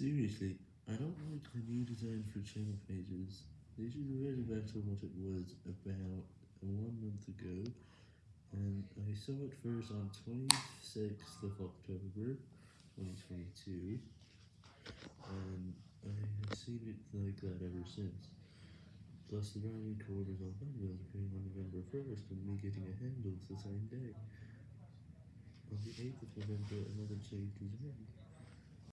Seriously, I don't like the new design for channel pages. They should revert back to what it was about one month ago, and I saw it first on 26th of October 2022, and I have seen it like that ever since. Plus the Rally Quarters on Thumbnails appearing on November 1st, and me getting a handle the same day. On the 8th of November, another change was made.